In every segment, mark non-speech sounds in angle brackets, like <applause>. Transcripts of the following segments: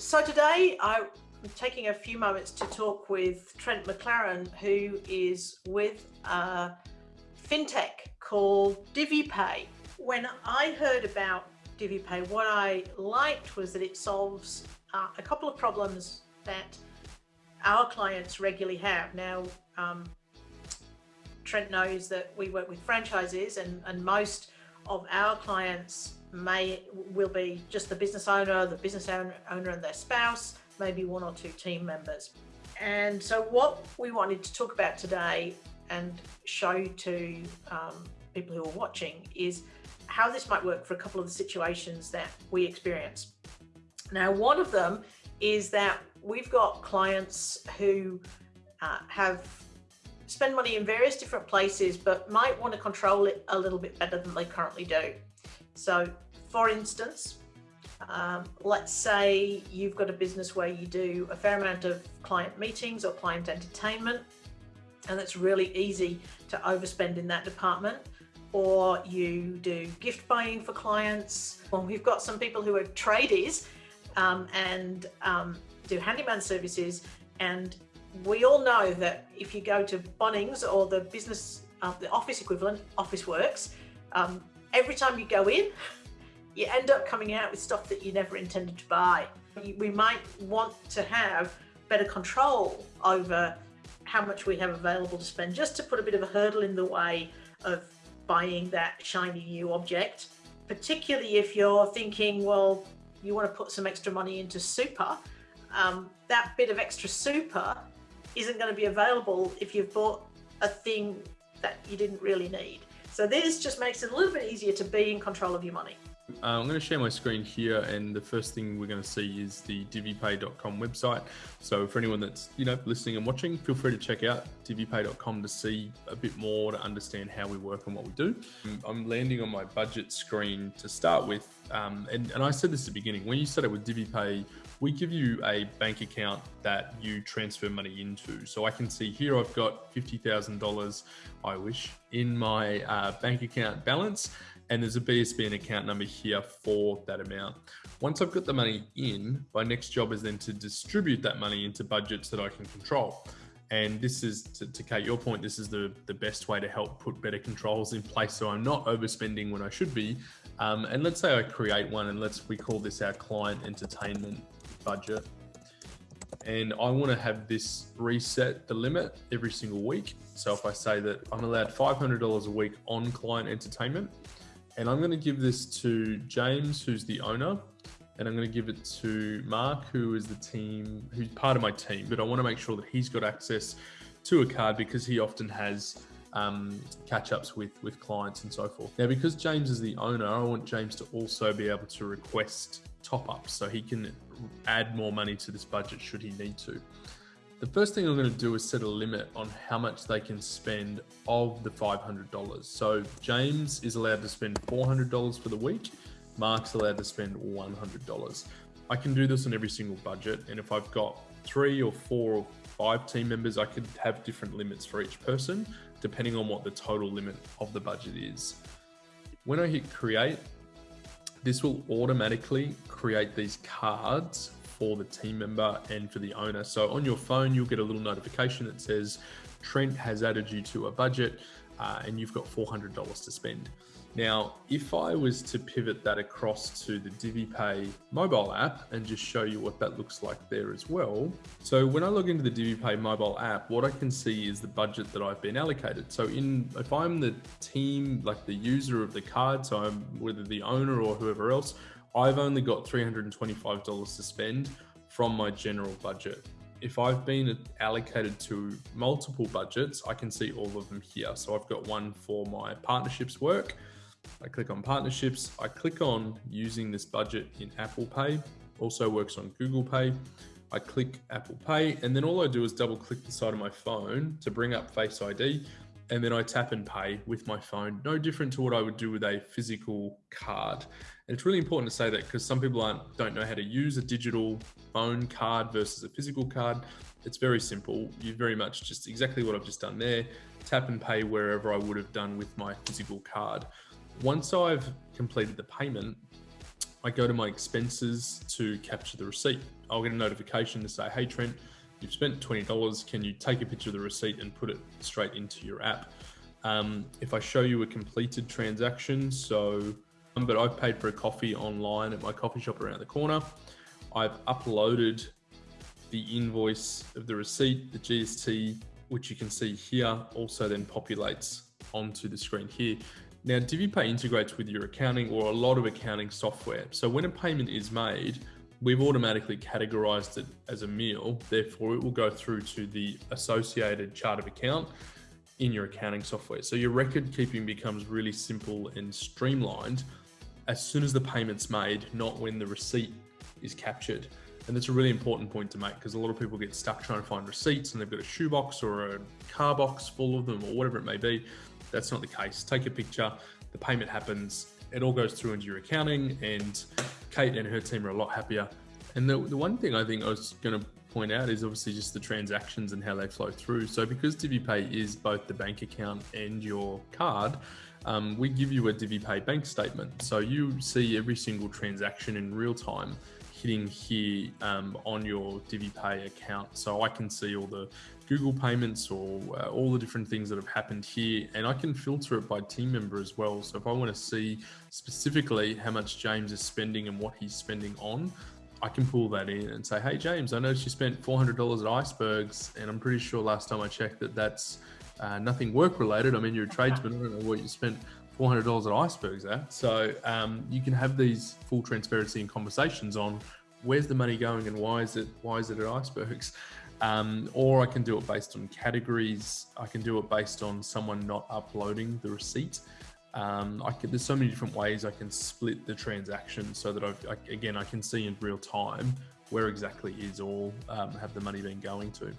So today I'm taking a few moments to talk with Trent McLaren, who is with a fintech called DiviPay. When I heard about DiviPay, what I liked was that it solves uh, a couple of problems that our clients regularly have. Now, um, Trent knows that we work with franchises and, and most of our clients may will be just the business owner, the business owner, and their spouse, maybe one or two team members. And so what we wanted to talk about today and show to um, people who are watching is how this might work for a couple of the situations that we experience. Now, one of them is that we've got clients who uh, have spend money in various different places, but might want to control it a little bit better than they currently do. So for instance, um, let's say you've got a business where you do a fair amount of client meetings or client entertainment, and it's really easy to overspend in that department. Or you do gift buying for clients. Well, we've got some people who are tradies um, and um, do handyman services and we all know that if you go to Bunnings or the business, uh, the office equivalent, Officeworks, um, every time you go in, you end up coming out with stuff that you never intended to buy. We might want to have better control over how much we have available to spend, just to put a bit of a hurdle in the way of buying that shiny new object, particularly if you're thinking, well, you want to put some extra money into super, um, that bit of extra super isn't going to be available if you've bought a thing that you didn't really need. So this just makes it a little bit easier to be in control of your money. Uh, I'm going to share my screen here and the first thing we're going to see is the divipay.com website. So for anyone that's, you know, listening and watching, feel free to check out divipay.com to see a bit more to understand how we work and what we do. I'm landing on my budget screen to start with. Um, and, and I said this at the beginning, when you set up with DiviPay, we give you a bank account that you transfer money into. So I can see here I've got $50,000, I wish, in my uh, bank account balance and there's a BSB and account number here for that amount. Once I've got the money in, my next job is then to distribute that money into budgets that I can control. And this is, to, to Kate, your point, this is the, the best way to help put better controls in place so I'm not overspending when I should be. Um, and let's say I create one and let's, we call this our client entertainment budget. And I want to have this reset the limit every single week. So if I say that I'm allowed $500 a week on client entertainment, and I'm going to give this to James, who's the owner, and I'm going to give it to Mark, who is the team, who's part of my team. But I want to make sure that he's got access to a card because he often has um, catch ups with with clients and so forth. Now, because James is the owner, I want James to also be able to request top ups so he can add more money to this budget should he need to. The first thing I'm going to do is set a limit on how much they can spend of the $500. So James is allowed to spend $400 for the week. Mark's allowed to spend $100. I can do this on every single budget. And if I've got three or four or five team members, I could have different limits for each person, depending on what the total limit of the budget is. When I hit create, this will automatically create these cards for the team member and for the owner. So on your phone, you'll get a little notification that says Trent has added you to a budget uh, and you've got $400 to spend. Now, if I was to pivot that across to the DiviPay mobile app and just show you what that looks like there as well. So when I log into the DiviPay mobile app, what I can see is the budget that I've been allocated. So in if I'm the team, like the user of the card, so I'm whether the owner or whoever else, I've only got $325 to spend from my general budget. If I've been allocated to multiple budgets, I can see all of them here. So I've got one for my partnerships work. I click on partnerships. I click on using this budget in Apple Pay. Also works on Google Pay. I click Apple Pay and then all I do is double click the side of my phone to bring up Face ID and then I tap and pay with my phone. No different to what I would do with a physical card. And it's really important to say that because some people aren't, don't know how to use a digital phone card versus a physical card. It's very simple. You very much just exactly what I've just done there. Tap and pay wherever I would have done with my physical card. Once I've completed the payment, I go to my expenses to capture the receipt. I'll get a notification to say, hey, Trent, you've spent $20. Can you take a picture of the receipt and put it straight into your app? Um, if I show you a completed transaction, so, um, but I've paid for a coffee online at my coffee shop around the corner. I've uploaded the invoice of the receipt, the GST, which you can see here, also then populates onto the screen here. Now, DiviPay integrates with your accounting or a lot of accounting software. So when a payment is made, we've automatically categorized it as a meal. Therefore, it will go through to the associated chart of account in your accounting software. So your record keeping becomes really simple and streamlined as soon as the payment's made, not when the receipt is captured. And that's a really important point to make because a lot of people get stuck trying to find receipts and they've got a shoebox or a car box full of them or whatever it may be. That's not the case. Take a picture, the payment happens, it all goes through into your accounting, and Kate and her team are a lot happier. And the, the one thing I think I was going to point out is obviously just the transactions and how they flow through. So because DiviPay is both the bank account and your card, um, we give you a DiviPay bank statement. So you see every single transaction in real time hitting here um, on your DiviPay account. So I can see all the Google payments or uh, all the different things that have happened here, and I can filter it by team member as well. So if I want to see specifically how much James is spending and what he's spending on, I can pull that in and say, hey, James, I noticed you spent $400 at Icebergs, and I'm pretty sure last time I checked that that's uh, nothing work related. I mean, you're a tradesman. I don't know what you spent $400 at icebergs at. So um, you can have these full transparency and conversations on where's the money going and why is it why is it at icebergs. Um, or I can do it based on categories. I can do it based on someone not uploading the receipt. Um, there's so many different ways I can split the transaction so that I've, I, again I can see in real time where exactly is all um, have the money been going to.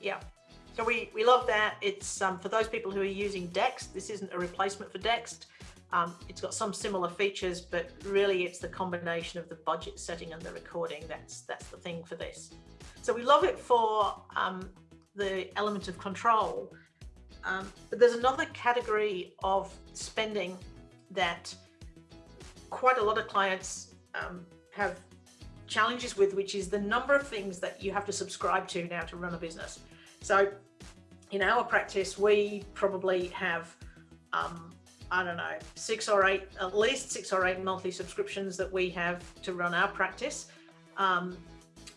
Yeah, so we, we love that. It's um, for those people who are using Dext, this isn't a replacement for Dext. Um, it's got some similar features, but really it's the combination of the budget setting and the recording. That's, that's the thing for this. So we love it for um, the element of control. Um, but there's another category of spending that quite a lot of clients um, have challenges with, which is the number of things that you have to subscribe to now to run a business. So in our practice, we probably have, um, I don't know, six or eight, at least six or eight monthly subscriptions that we have to run our practice. Um,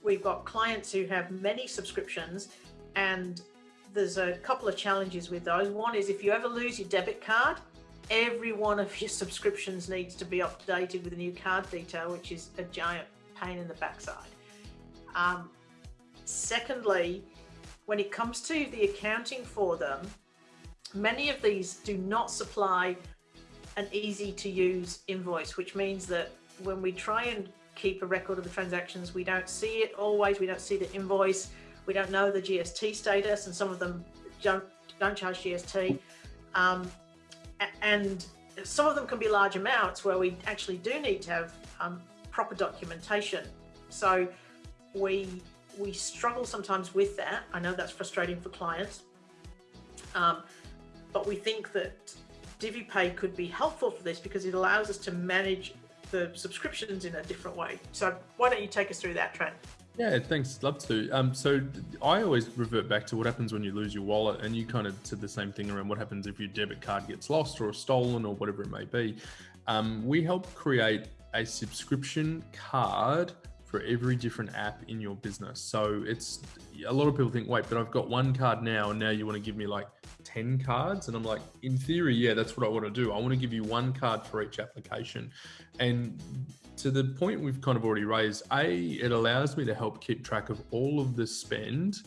we've got clients who have many subscriptions and there's a couple of challenges with those. One is if you ever lose your debit card, every one of your <laughs> subscriptions needs to be updated with a new card detail, which is a giant pain in the backside. Um, secondly, when it comes to the accounting for them, many of these do not supply an easy to use invoice, which means that when we try and keep a record of the transactions, we don't see it always, we don't see the invoice, we don't know the GST status, and some of them don't, don't charge GST. Um, and some of them can be large amounts where we actually do need to have um, proper documentation. So we we struggle sometimes with that. I know that's frustrating for clients, um, but we think that DiviPay could be helpful for this because it allows us to manage the subscriptions in a different way. So why don't you take us through that, Trent? Yeah, thanks. Love to. Um, so I always revert back to what happens when you lose your wallet, and you kind of said the same thing around what happens if your debit card gets lost or stolen or whatever it may be. Um, we help create a subscription card for every different app in your business. So it's a lot of people think, wait, but I've got one card now, and now you want to give me like 10 cards. And I'm like, in theory, yeah, that's what I want to do. I want to give you one card for each application. And to the point we've kind of already raised, A, it allows me to help keep track of all of the spend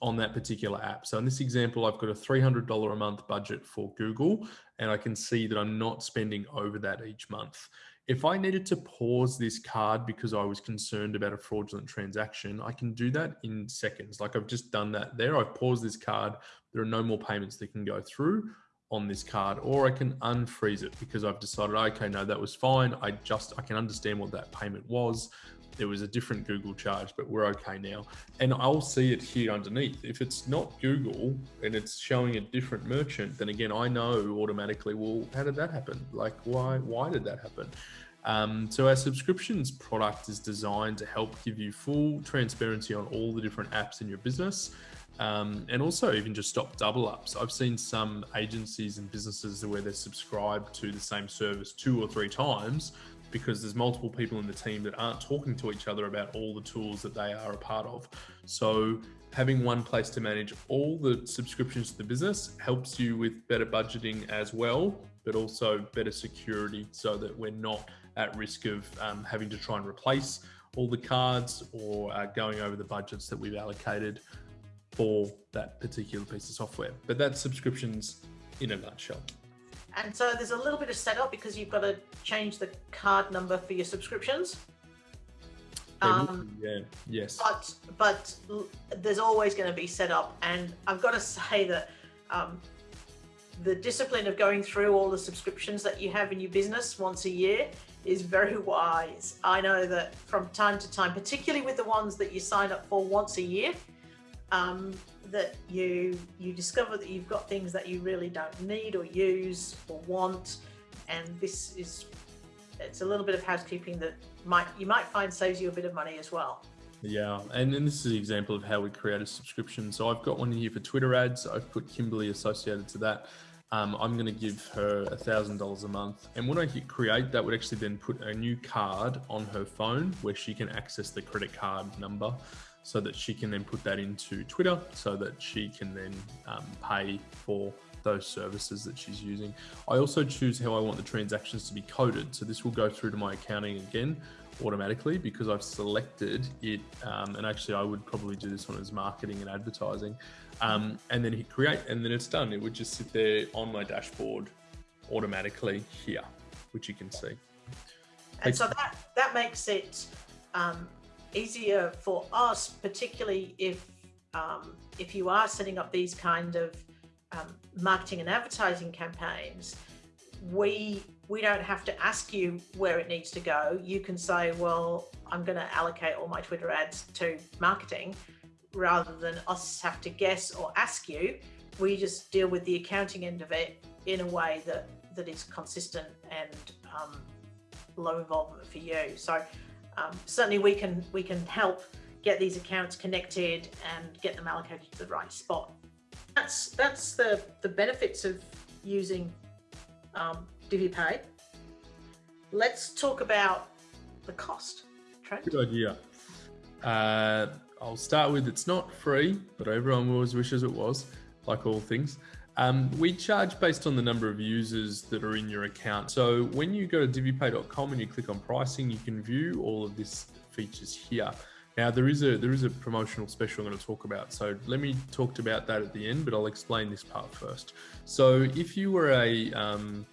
on that particular app. So in this example, I've got a $300 a month budget for Google, and I can see that I'm not spending over that each month. If I needed to pause this card because I was concerned about a fraudulent transaction, I can do that in seconds. Like I've just done that there. I've paused this card. There are no more payments that can go through on this card or I can unfreeze it because I've decided, okay, no, that was fine. I just, I can understand what that payment was. There was a different Google charge, but we're okay now. And I'll see it here underneath. If it's not Google and it's showing a different merchant, then again, I know automatically, well, how did that happen? Like, why, why did that happen? Um, so our subscriptions product is designed to help give you full transparency on all the different apps in your business. Um, and also even just stop double ups. I've seen some agencies and businesses where they're subscribed to the same service two or three times because there's multiple people in the team that aren't talking to each other about all the tools that they are a part of. So having one place to manage all the subscriptions to the business helps you with better budgeting as well, but also better security so that we're not at risk of um, having to try and replace all the cards or uh, going over the budgets that we've allocated for that particular piece of software. But that's subscriptions in a nutshell. And so there's a little bit of setup because you've got to change the card number for your subscriptions. Um, yeah, yes. But but there's always going to be setup, and I've got to say that um, the discipline of going through all the subscriptions that you have in your business once a year is very <laughs> wise. I know that from time to time, particularly with the ones that you sign up for once a year, um, that you you discover that you've got things that you really don't need or use or want, and this is it's a little bit of housekeeping that might you might find saves you a bit of money as well. Yeah, and, this is an example of how we create a subscription. So I've got one here for Twitter ads. I've put Kimberly associated to that. Um, I'm going to give her a thousand dollars a month. And when I hit create, that would actually then put a new card on her phone where she can access the credit card number so that she can then put that into Twitter so that she can then um, pay for those services that she's using. I also choose how I want the transactions to be coded. So this will go through to my accounting again automatically because I've selected it. Um, and actually I would probably do this one as marketing and advertising um, and then hit create and then it's done. It would just sit there on my dashboard automatically here, which you can see. And so that, that makes it um, easier for us, particularly if um, if you are setting up these kind of um, marketing and advertising campaigns, we we don't have to ask you where it needs to go. You can say, well, I'm going to allocate all my Twitter ads to marketing rather than us have to guess or ask you. We just deal with the accounting end of it in a way that that is consistent and um, low involvement for you. So um, certainly we can we can help get these accounts connected and get them allocated to the right spot. That's that's the the benefits of using um, DiviPay. Let's talk about the cost. Trent? Good idea. Uh, I'll start with it's not free, but everyone always wishes it was, like all things. Um, we charge based on the number of users that are in your account. So when you go to divipay.com and you click on pricing, you can view all of these features here. Now there is a there is a promotional special I'm going to talk about. So let me talk about that at the end, but I'll explain this part first. So if you were a um,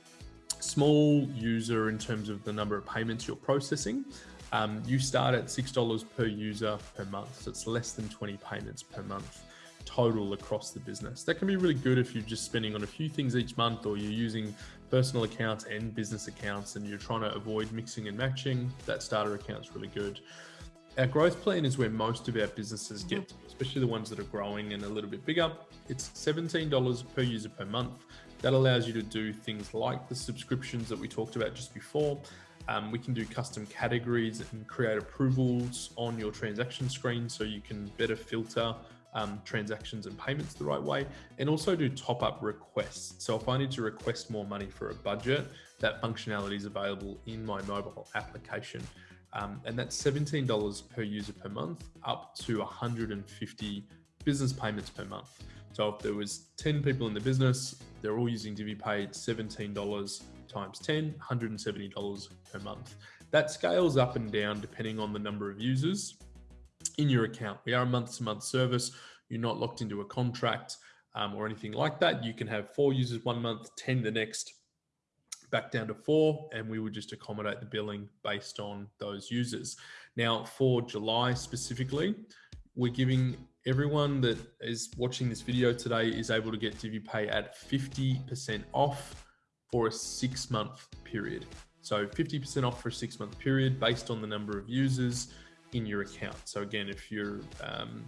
small user in terms of the number of payments you're processing, um, you start at $6 per user per month. So it's less than 20 payments per month total across the business. That can be really good if you're just spending on a few things each month or you're using personal accounts and business accounts and you're trying to avoid mixing and matching. That starter account is really good. Our growth plan is where most of our businesses get, especially the ones that are growing and a little bit bigger. It's $17 per user per month. That allows you to do things like the subscriptions that we talked about just before. Um, we can do custom categories and create approvals on your transaction screen so you can better filter um, transactions and payments the right way, and also do top up requests. So if I need to request more money for a budget, that functionality is available in my mobile application. Um, and that's $17 per user per month, up to 150 business payments per month. So if there was 10 people in the business, they're all using DiviPay, $17 times 10, $170 per month. That scales up and down depending on the number of users in your account. We are a month to month service. You're not locked into a contract um, or anything like that. You can have four users one month, 10 the next, back down to four, and we would just accommodate the billing based on those users. Now, for July specifically, we're giving everyone that is watching this video today is able to get DiviPay at 50% off for a six month period. So 50% off for a six month period based on the number of users in your account. So again, if you're um,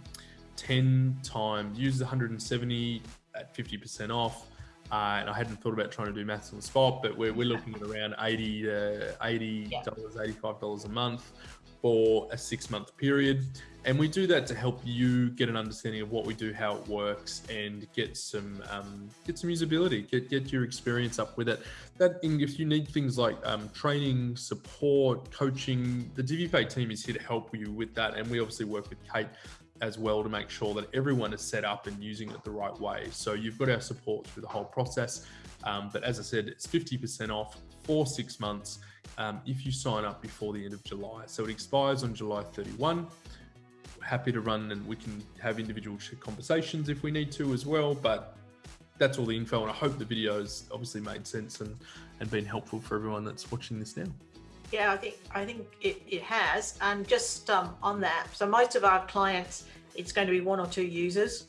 10 times, use 170 at 50% off, Uh, and I hadn't thought about trying to do maths on the spot, but we're, we're looking at around 80 to $80, yeah. $85 a month for a six month period. And we do that to help you get an understanding of what we do, how it works, and get some um, get some usability, get get your experience up with it. That if you need things like um, training, support, coaching, the DiviPay team is here to help you with that. And we obviously work with Kate as well to make sure that everyone is set up and using it the right way. So you've got our support through the whole process. Um, but as I said, it's 50% off for six months um, if you sign up before the end of July. So it expires on July 31. happy to run and we can have individual conversations if we need to as well. But that's all the info. And I hope the videos obviously made sense and, and been helpful for everyone that's watching this now. Yeah, I think I think it, it has. And just um, on that, so most of our clients, it's going to be one or two users.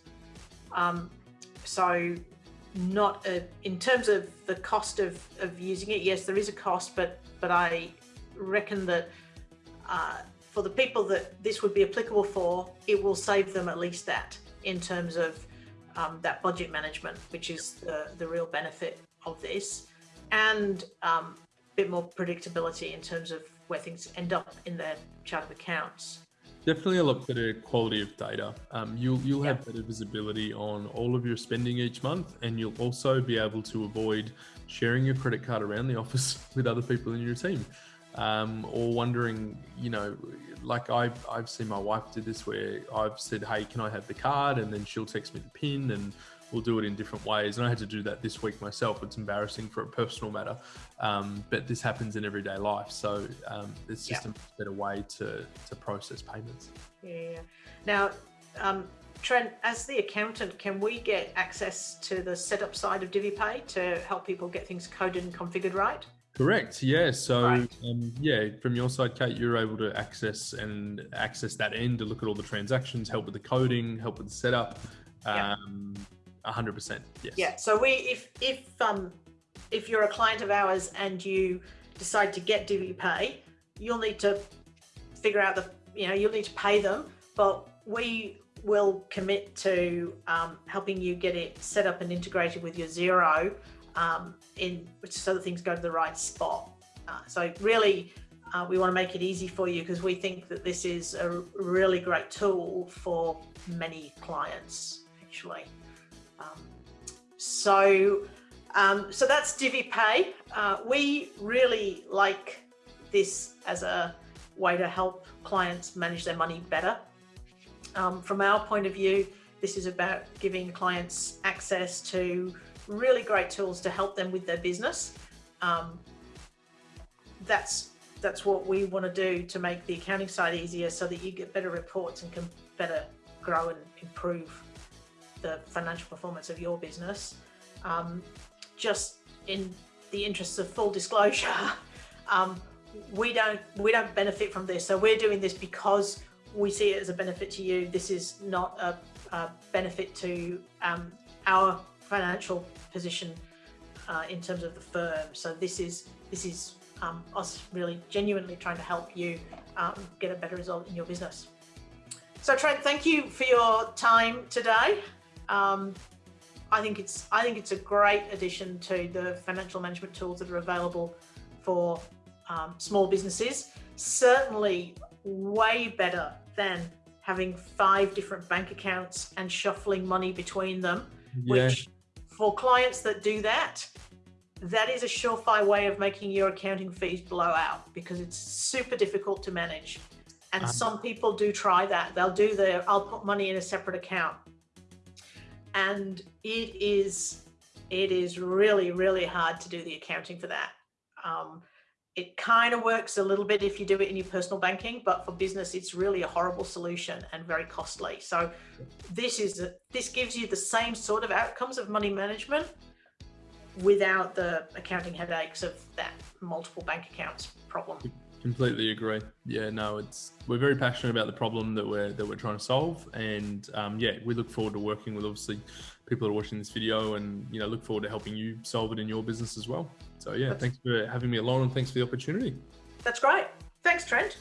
Um, so not a, in terms of the cost of, of using it, yes, there is a cost, but but I reckon that uh, for the people that this would be applicable for, it will save them at least that in terms of um, that budget management, which is the, the real benefit of this, and um, bit more predictability in terms of where things end up in their chart of accounts. Definitely a lot better quality of data. Um, you'll you'll have better visibility on all of your spending each month, and you'll also be able to avoid sharing your credit card around the <laughs> office with other people in your team, um, or wondering, you know, like I've I've seen my wife do this where I've said, hey, can I have the card, and then she'll text me the pin and we'll do it in different ways. And I had to do that this week myself. It's embarrassing for a personal matter, um, but this happens in everyday life. So um, it's just yeah. a better way to, to process payments. Yeah. Now, um, Trent, as the accountant, can we get access to the setup side of DiviPay to help people get things coded and configured right? Correct. Yeah. So, right. um, yeah, from your side, Kate, you're able to access and access that end to look at all the transactions, help with the coding, help with the setup. Um, hundred percent. Yes. Yeah. So we, if if um, if you're a client of ours and you decide to get DiviPay, you'll need to figure out the, you know, you'll need to pay them, but we will commit to um, helping you get it set up and integrated with your Xero um, in so that things go to the right spot. Uh, so really, uh, we want to make it easy for you because we think that this is a really great tool for many clients actually. Um, so, um, so that's DiviPay. Uh, we really like this as a way to help clients manage their money better. Um, from our point of view, this is about giving clients access to really great tools to help them with their business. Um, that's that's what we want to do to make the accounting side easier so that you get better reports and can better grow and improve the financial performance of your business. Um, just in the interests of full disclosure, <laughs> um, we don't we don't benefit from this. So we're doing this because we see it as a benefit to you. This is not a, a benefit to um, our financial position uh, in terms of the firm. So this is this is um, us really genuinely trying to help you um, get a better result in your business. So Trent, thank you for your time today. Um, I think it's I think it's a great addition to the financial management tools that are available for um, small businesses. Certainly, way better than having five different bank accounts and shuffling money between them. Yeah. Which, for clients that do that, that is a surefire way of making your accounting fees blow out because it's super difficult to manage. And -huh. some people do try that. They'll do the I'll put money in a separate account and it is it is really really hard to do the accounting for that. Um, it kind of works a little bit if you do it in your personal banking but for business it's really a horrible solution and very costly. So this is a, this gives you the same sort of outcomes of money management without the accounting headaches of that multiple bank accounts problem Completely agree. Yeah, no, it's we're very passionate about the problem that we're that we're trying to solve, and um, yeah, we look forward to working with obviously people that are watching this video, and you know, look forward to helping you solve it in your business as well. So yeah, That's, thanks for having me along, and thanks for the opportunity. That's great. Thanks, Trent.